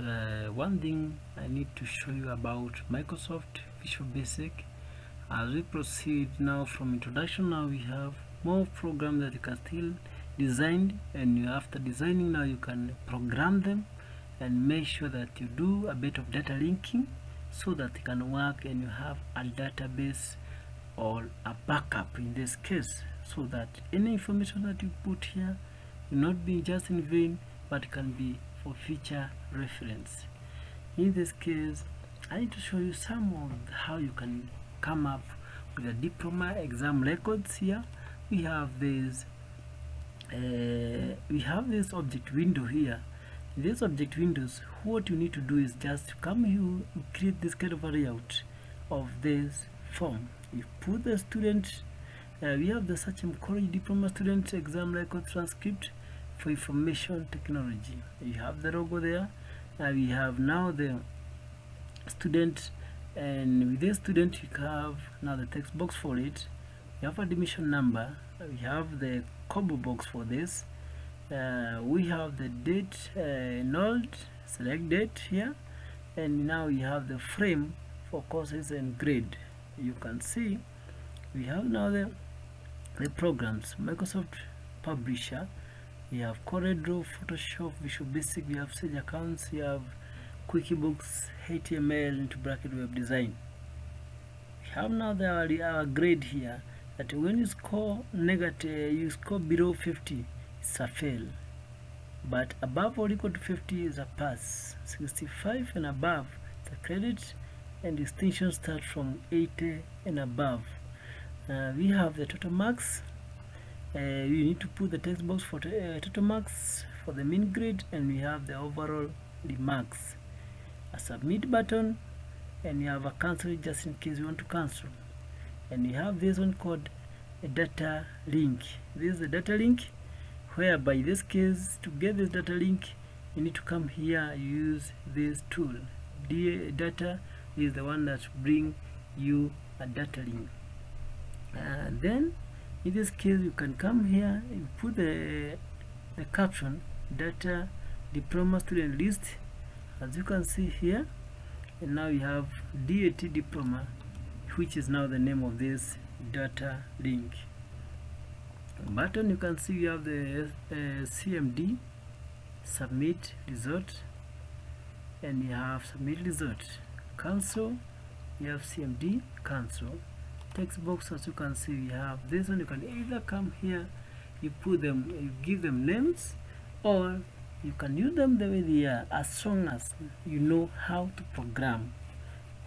uh, one thing I need to show you about Microsoft Visual Basic. As we proceed now from introduction now we have more programs that you can still design and you, after designing now you can program them and make sure that you do a bit of data linking so that it can work and you have a database or a backup in this case so that any information that you put here will not be just in vain but can be for future reference. In this case I need to show you some of how you can come up with a diploma exam records here. We have this uh, we have this object window here. This object windows what you need to do is just come here create this kind of a layout of this form. You put the student uh, we have the Sachem College Diploma Student Exam Record Transcript for Information Technology. You have the logo there. Uh, we have now the student and with this student you have now the text box for it. You have admission number. We have the combo box for this. Uh, we have the date uh, enrolled select date here. And now you have the frame for courses and grade. You can see we have now the the programs. Microsoft Publisher we have CorelDRAW, Photoshop, Visual Basic, we have Sage Accounts, we have QuickBooks, HTML into bracket web design. We have now the our, our grade here that when you score negative, you score below 50, it's a fail. But above or equal to 50 is a pass. 65 and above, a credit, and distinction start from 80 and above. Uh, we have the total marks uh, you need to put the text box for uh, total marks for the mean grade and we have the overall the remarks. A submit button and you have a cancel just in case you want to cancel. And you have this one called a data link. This is the data link whereby this case to get this data link you need to come here use this tool. D data is the one that bring you a data link. And then in this case you can come here you put the the caption data diploma student list. As you can see here and now you have DAT diploma which is now the name of this data link. Button you can see you have the uh, CMD submit result and you have submit result. Cancel you have CMD cancel text box as you can see we have this one. You can either come here you put them you give them names or you can use them the way they are as long as you know how to program.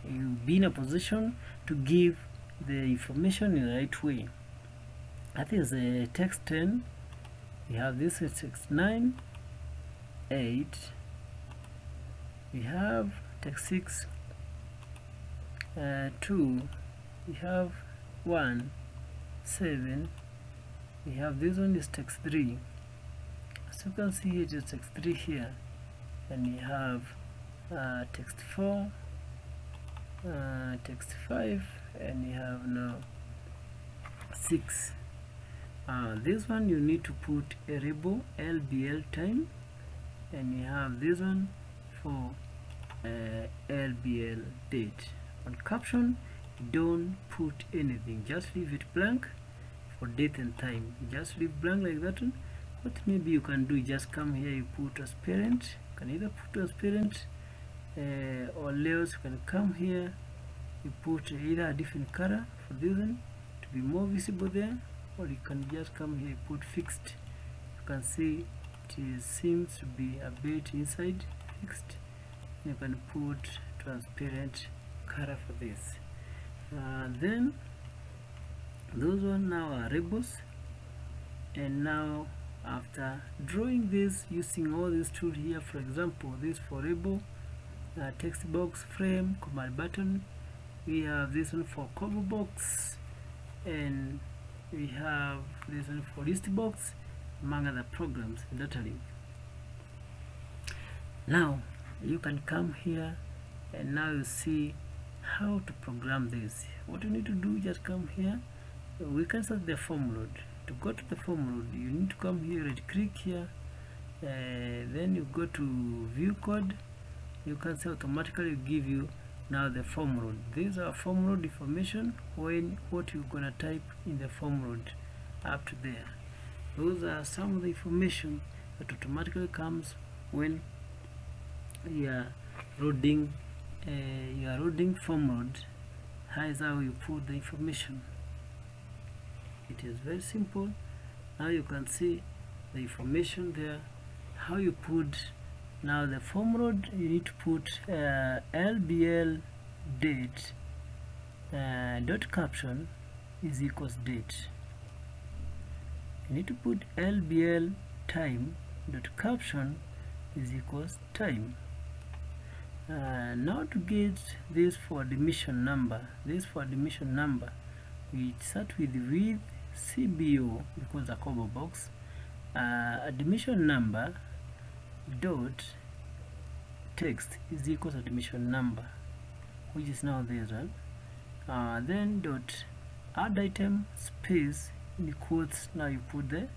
You'll be in a position to give the information in the right way. That is a text 10 we have this is text 9 8 we have text 6 uh, 2 we have 1 7 we have this one is text 3 as you can see it is text 3 here. And we have uh, text 4 uh, text 5 and we have now 6 uh, this one you need to put a label LBL time. And you have this one for uh, LBL date. On caption don't put anything. Just leave it blank for date and time. Just leave blank like that one. What maybe you can do just come here you put transparent you can either put transparent uh, or layers you can come here. You put either a different color for this one to be more visible there or you can just come here put fixed. You can see it seems to be a bit inside fixed. You can put transparent color for this then those one now are rebels and now after drawing this using all these tools here for example this for rebel uh, text box frame command button we have this one for combo box and we have this one for list box among other programs link now you can come here and now you see how to program this? What you need to do just come here. We can start the form load. To go to the form load you need to come here right click here uh, then you go to view code. You can see automatically give you now the form load. These are form load information when what you're gonna type in the form load up to there. Those are some of the information that automatically comes when you are loading uh, you are form load how is how you put the information. It is very simple. Now you can see the information there. How you put now the form load you need to put uh, lbl date uh, dot caption is equals date. You need to put lbl time dot caption is equals time uh, now to get this for admission number this for admission number we start with with cbo because a combo box. Uh, admission number dot text is equals admission number which is now this one uh, then dot add item space in quotes now you put the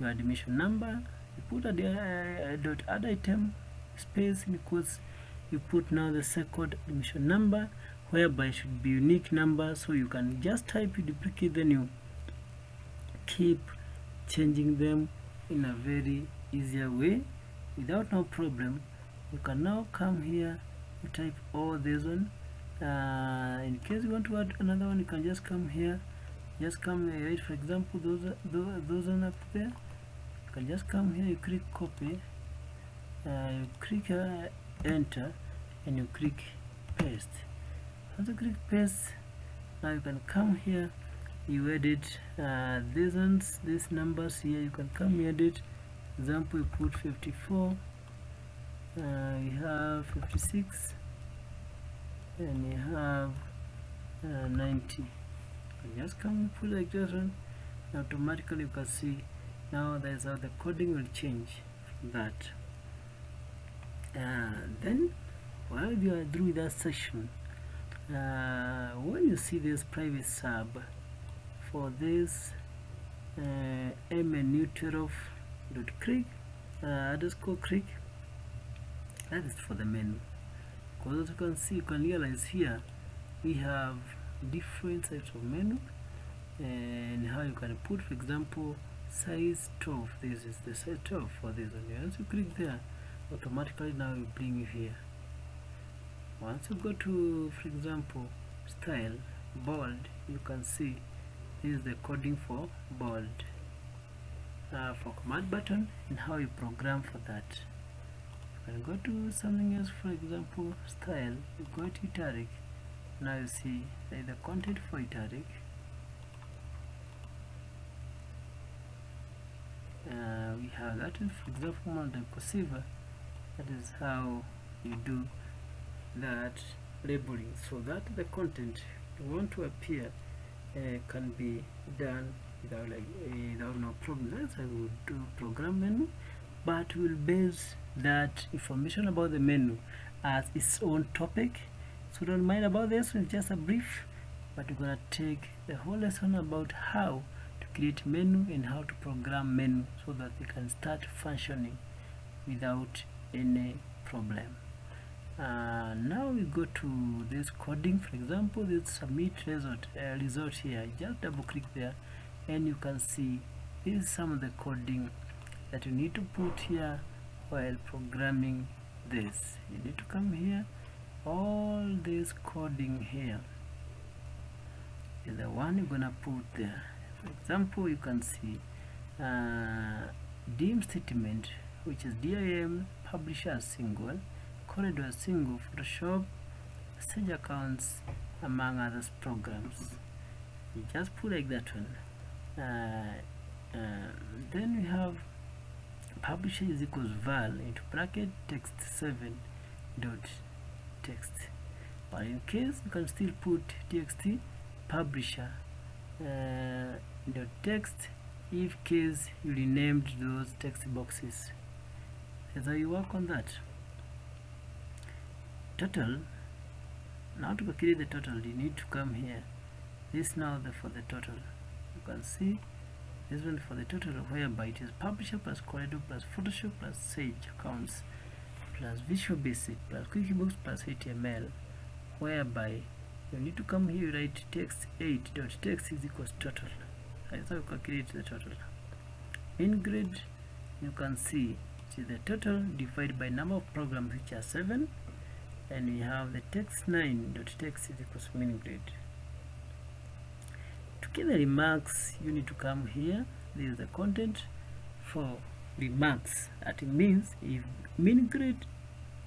your admission number. You put a uh, dot add item space in quotes you put now the second admission number whereby should be unique number so you can just type you duplicate then you keep changing them in a very easier way without no problem. You can now come here you type all this one. Uh, in case you want to add another one you can just come here. Just come here right? For example those those, those one up there. You can just come here you click copy. Uh, you click uh, enter and you click paste. You click paste now you can come here you edit uh, these ones these numbers here you can come here edit. Example you put 54 uh, you have 56 and you have uh, 90 you just come and put like this one automatically you can see now there's how the coding will change that then while you are through that section uh, when you see this private sub for this uh, mnu12 dot click uh, underscore click that is for the menu because as you can see you can realize here we have different types of menu and how you can put for example size 12 this is the size 12 for this one. Once you click there automatically now will bring you here. Once you go to for example style bold you can see this is the coding for bold. Uh, for command button and how you program for that. You can go to something else for example style. You go to italic. Now you see the content for italic. Uh, we have that for example multi cursive that is how you do that labeling so that the content you want to appear uh, can be done without like uh, without no problem. That's how we do program menu but we'll base that information about the menu as its own topic. So don't mind about this it's just a brief but we're gonna take the whole lesson about how to create menu and how to program menu so that they can start functioning without any problem. Uh, now we go to this coding. For example this submit result uh, result here. Just double click there and you can see is some of the coding that you need to put here while programming this. You need to come here. All this coding here is the one you're gonna put there. For example you can see uh, dim statement which is dim publisher single CorelDRAW single photoshop Sage accounts among other programs. You just put like that one. Uh, uh, then we have publisher is equals val into bracket text 7 dot text. But in case you can still put txt publisher uh, dot text if case you renamed those text boxes as you work on that total now to create the total you need to come here. This now the for the total. You can see this one for the total whereby it is publisher plus CorelDRAW plus photoshop plus sage accounts plus Visual Basic plus QuickBooks plus HTML whereby you need to come here write text 8 dot text is equals total. That's how you calculate the total. In grid you can see is the total divided by number of programs which are 7 and we have the text 9 dot text is equals min grid to get the remarks you need to come here. This is the content for remarks. That means if min grid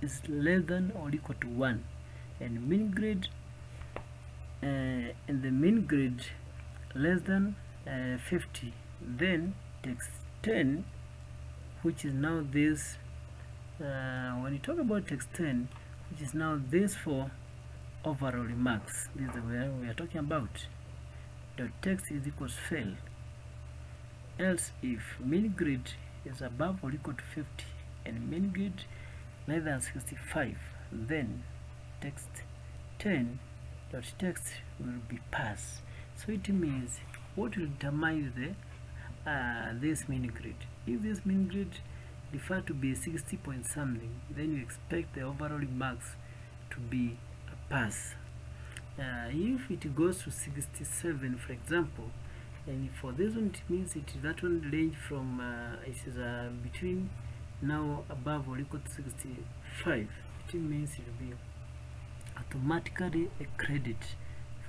is less than or equal to 1 and min grid uh, in the min grid less than uh, 50 then text 10 which is now this uh, when you talk about text 10 which is now this for overall remarks this is where we are talking about. The text is equals fail. Else if min grid is above or equal to 50 and min grid less than 65 then text 10 dot text will be passed so it means what will determine the uh, this min grid if this min grid refer to be 60 point something then you expect the overall marks to be a pass. Uh, if it goes to 67 for example and for this one it means it that one range from uh, it is uh, between now above or equal to 65 it means it will be automatically a credit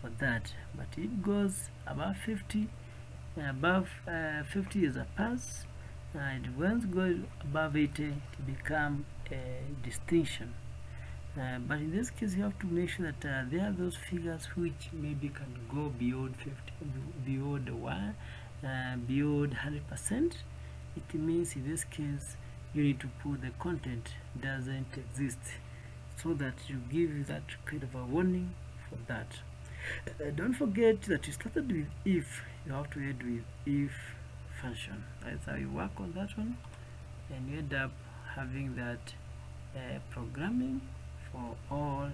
for that. But it goes above 50 above uh, 50 is a pass and once goes above 80 it become a distinction. Uh, but in this case you have to make sure that uh, there are those figures which maybe can go beyond 50 beyond one uh, beyond 100 percent. It means in this case you need to put the content doesn't exist. So that you give that kind of a warning for that. Uh, don't forget that you started with if. You have to end with if function that's how you work on that one and you end up having that uh, programming for all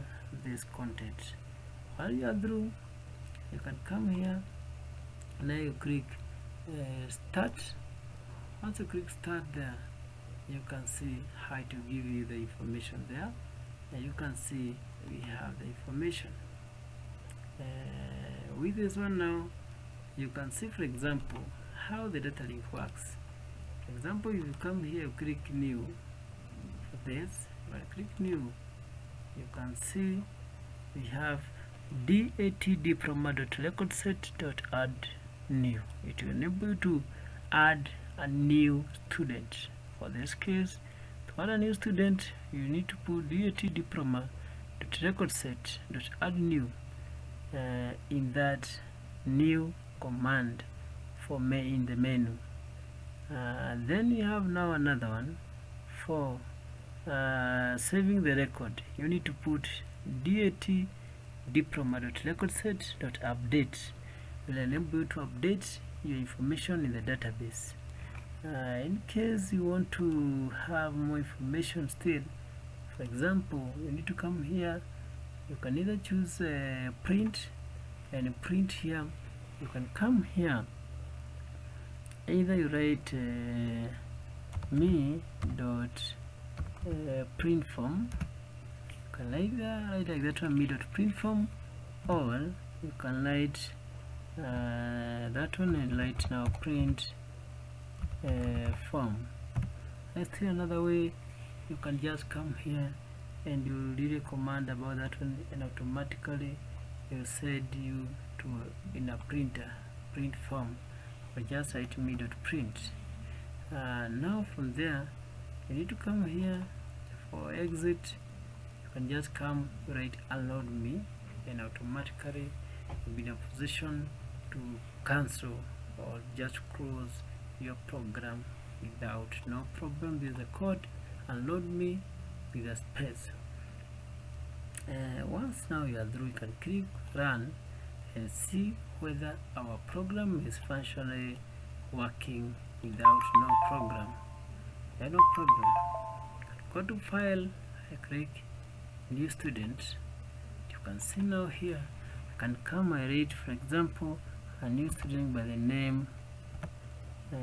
this content. While you are through you can come here and then you click uh, start. Once you click start there you can see how to give you the information there and you can see we have the information. Uh, with this one now you can see for example how the data link works. For example if you come here click new. For this I click new you can see we have dat diploma.recordset.add new. It will enable you to add a new student. For this case to add a new student you need to put dat diploma.recordset.add new uh, in that new command for me in the menu. Uh, then you have now another one for uh, saving the record. You need to put dat diploma.recordset.update will enable you to update your information in the database. Uh, in case you want to have more information still for example you need to come here. You can either choose uh, print and print here. You can come here either you write uh, me dot uh, print form you can either write like that one me dot print form or you can write uh, that one and write now print uh, form. Let's see another way you can just come here and you read a command about that one and automatically it will send you to in a printer print form or just write me dot print. Uh, now from there you need to come here for exit. You can just come write unload me and automatically you'll be in a position to cancel or just close your program without. No problem there's the code unload me with a space. Uh, once now you are through you can click run and see whether our program is functionally working without no program. There no problem. Go to file, I click new student. You can see now here, I can come and read, for example, a new student by the name uh,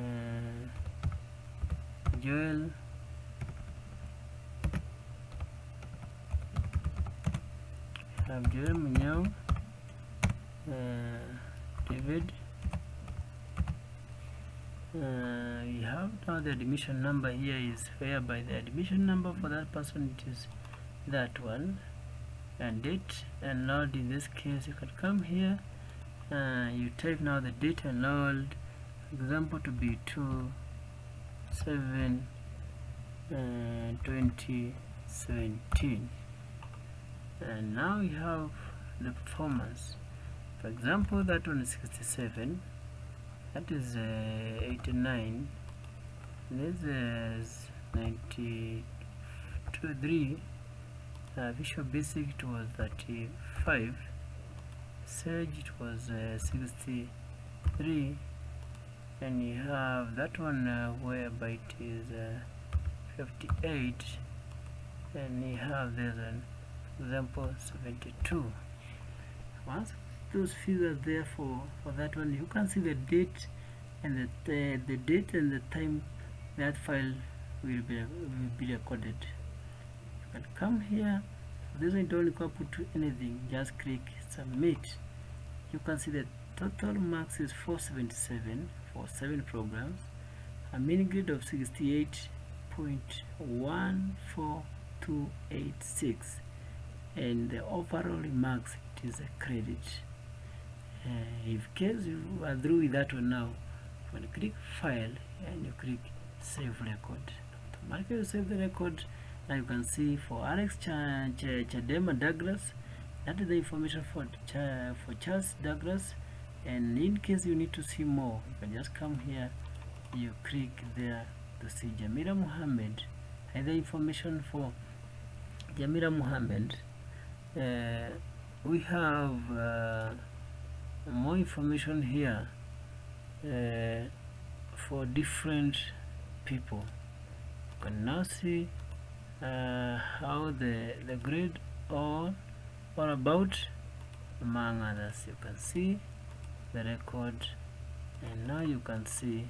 Joel have Joel Munyao uh, David. Uh, we have now the admission number here is whereby the admission number for that person it is that one. And date enrolled in this case you can come here. Uh, you type now the date enrolled example to be 2 7 uh, 2017 and now we have the performance for example that one is 67 that is uh, 89 this is 93 uh, visual basic it was 35 sage it was uh, 63 and you have that one uh, whereby it is uh, 58 and you have this one example 72 once those figures there for for that one. You can see the date and the the, the date and the time that file will be will be recorded. You can come here. This one don't require put to anything. Just click submit. You can see the total marks is 477 for seven programs. A mean grade of 68.14286 and the overall marks it is a credit uh, if case you are through with that one now when you click file and you click save record. Automatically you save the record now you can see for Alex Ch Ch Chadema Douglas that is the information for Ch for Charles Douglas. And in case you need to see more you can just come here you click there to see Jamila Muhammad the information for Jamila Muhammad uh, we have uh, more information here uh, for different people. You can now see uh, how the the grade or or about among others. You can see the record and now you can see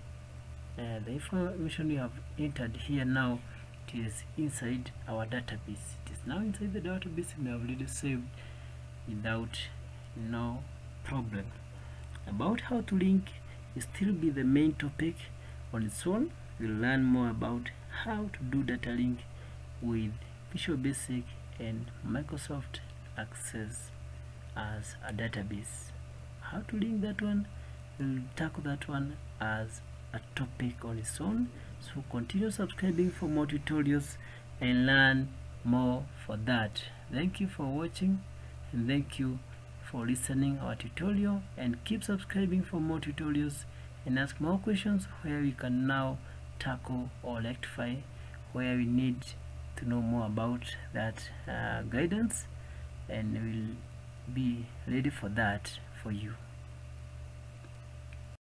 uh, the information you have entered here now it is inside our database. It is now inside the database and I've already saved without no problem about how to link still be the main topic on its own. We'll learn more about how to do data link with Visual Basic and Microsoft Access as a database. How to link that one? We'll tackle that one as a topic on its own. So continue subscribing for more tutorials and learn more for that. Thank you for watching and thank you for listening our tutorial and keep subscribing for more tutorials and ask more questions where we can now tackle or rectify where we need to know more about that uh, guidance and we'll be ready for that for you